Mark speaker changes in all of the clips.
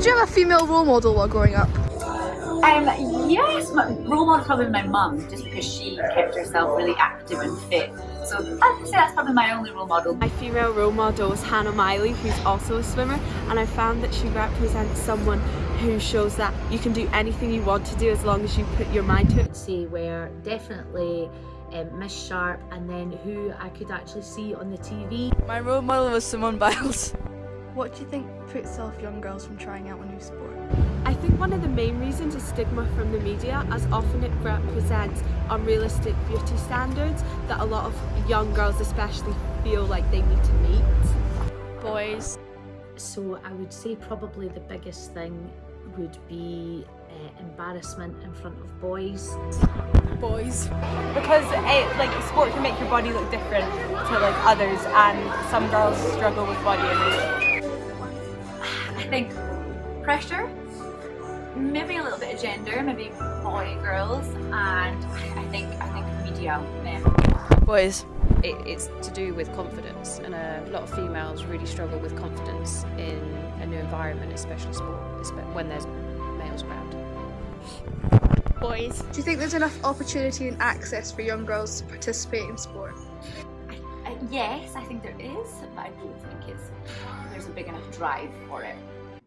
Speaker 1: Did you have a female role model while growing up?
Speaker 2: Um, yes, my role model is probably my mum, just because she kept herself really active and fit. So I'd say that's probably my only role model.
Speaker 3: My female role model is Hannah Miley, who's also a swimmer, and I found that she represents someone who shows that you can do anything you want to do as long as you put your mind to it.
Speaker 4: Say were definitely um, Miss Sharp and then who I could actually see on the TV.
Speaker 5: My role model was Simone Biles.
Speaker 1: What do you think puts off young girls from trying out a new sport?
Speaker 3: I think one of the main reasons is stigma from the media as often it represents unrealistic beauty standards that a lot of young girls especially feel like they need to meet.
Speaker 5: Boys.
Speaker 4: So I would say probably the biggest thing would be uh, embarrassment in front of boys.
Speaker 5: Boys.
Speaker 6: Because it, like sport can make your body look different to like others and some girls struggle with body image.
Speaker 2: I think pressure, maybe a little bit of gender, maybe boy, girls, and I think I think media, men.
Speaker 5: Boys.
Speaker 7: It, it's to do with confidence, and a lot of females really struggle with confidence in a new environment, especially sport, when there's males around.
Speaker 5: Boys.
Speaker 1: Do you think there's enough opportunity and access for young girls to participate in sport?
Speaker 2: Uh, yes, I think there is, but I don't think it's there's a big enough drive for it.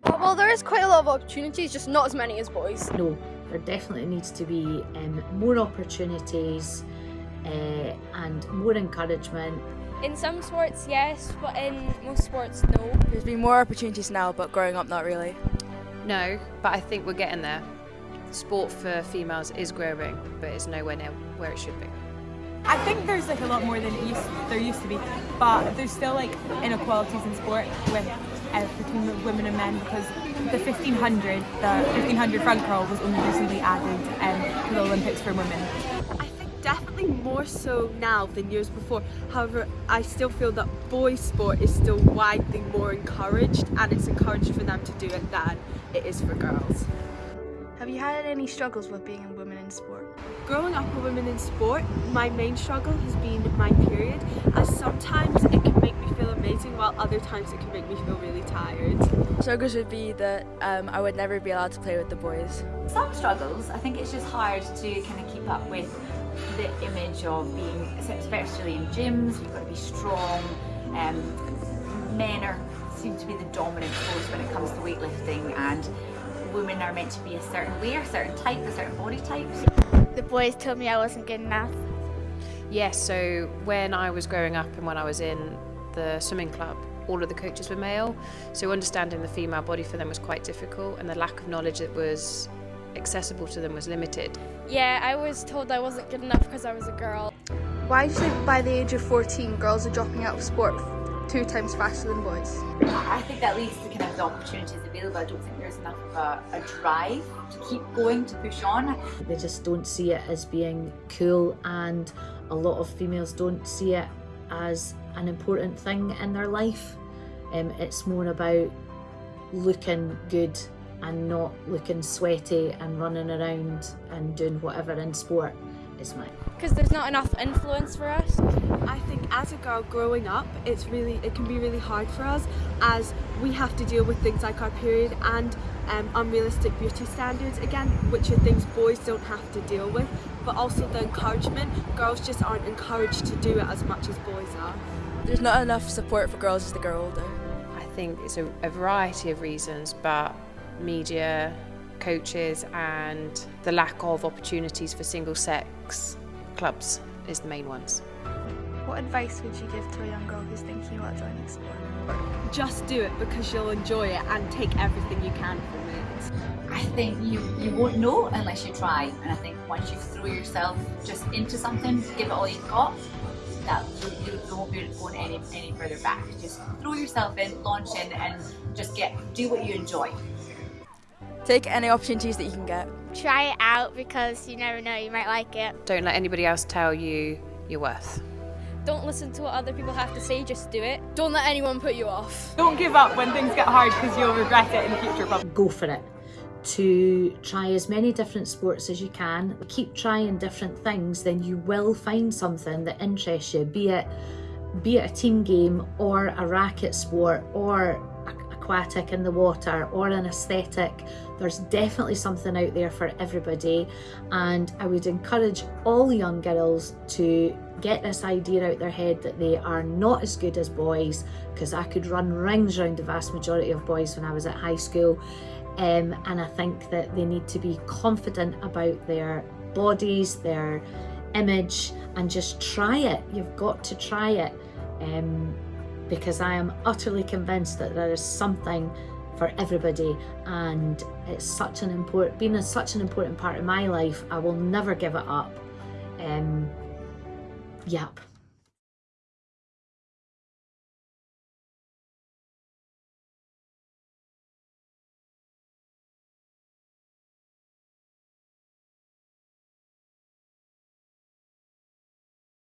Speaker 8: Well, there is quite a lot of opportunities, just not as many as boys.
Speaker 4: No, there definitely needs to be um, more opportunities uh, and more encouragement.
Speaker 8: In some sports, yes, but in most sports, no.
Speaker 5: There's been more opportunities now, but growing up, not really.
Speaker 7: No, but I think we're getting there. Sport for females is growing, but it's nowhere near where it should be.
Speaker 6: I think there's like a lot more than used, there used to be, but there's still like inequalities in sport with uh, between women and men because the 1500, the 1500 front crawl was only recently added um, to the Olympics for women.
Speaker 3: I think definitely more so now than years before. However, I still feel that boys sport is still widely more encouraged and it's encouraged for them to do it than it is for girls.
Speaker 1: Have you had any struggles with being a woman in sport?
Speaker 3: Growing up a woman in sport, my main struggle has been my period as sometimes other times it can make me feel really tired.
Speaker 5: Struggles would be that um, I would never be allowed to play with the boys.
Speaker 2: Some struggles, I think it's just hard to kind of keep up with the image of being, especially in gyms, you've got to be strong, um, men are seem to be the dominant force when it comes to weightlifting and women are meant to be a certain way, a certain type, a certain body type.
Speaker 8: The boys told me I wasn't good enough.
Speaker 7: Yes, so when I was growing up and when I was in the swimming club, all of the coaches were male, so understanding the female body for them was quite difficult and the lack of knowledge that was accessible to them was limited.
Speaker 8: Yeah, I was told I wasn't good enough because I was a girl.
Speaker 1: Why do you think by the age of 14 girls are dropping out of sport two times faster than boys?
Speaker 2: I think that leads to kind of the opportunities available. I don't think there's enough of a, a drive to keep going, to push on.
Speaker 4: They just don't see it as being cool and a lot of females don't see it as an important thing in their life. Um, it's more about looking good and not looking sweaty and running around and doing whatever in sport is my
Speaker 8: Because there's not enough influence for us.
Speaker 3: I think as a girl growing up, it's really it can be really hard for us as we have to deal with things like our period and um, unrealistic beauty standards again, which are things boys don't have to deal with. But also the encouragement, girls just aren't encouraged to do it as much as boys are.
Speaker 5: There's not enough support for girls as they grow older.
Speaker 7: I think it's a, a variety of reasons, but media, coaches and the lack of opportunities for single sex clubs is the main ones.
Speaker 1: What advice would you give to a young girl who's thinking about joining sport?
Speaker 3: Just do it because you'll enjoy it and take everything you can from it.
Speaker 2: I think you, you won't know unless you try. And I think once you throw yourself just into something, give it all you've got, that you, you won't be going any, any further back. Just throw yourself in, launch in and just get do what you enjoy.
Speaker 5: Take any opportunities that you can get.
Speaker 8: Try it out because you never know, you might like it.
Speaker 7: Don't let anybody else tell you your worth.
Speaker 8: Don't listen to what other people have to say, just do it. Don't let anyone put you off.
Speaker 6: Don't give up when things get hard because you'll regret it in the future probably.
Speaker 4: go for it to try as many different sports as you can keep trying different things then you will find something that interests you be it be it a team game or a racket sport or a, a aquatic in the water or an aesthetic. There's definitely something out there for everybody, and I would encourage all young girls to get this idea out their head that they are not as good as boys because I could run rings around the vast majority of boys when I was at high school. Um, and I think that they need to be confident about their bodies, their image, and just try it. You've got to try it um, because I am utterly convinced that there is something for everybody and it's such an important being such an important part of my life I will never give it up. Um, yep